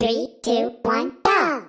Three, two, one, go!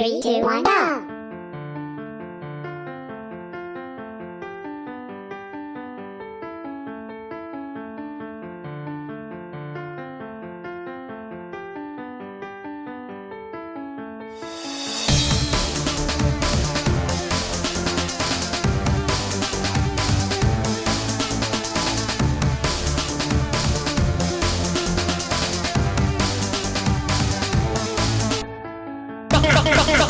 Three, two, one, go!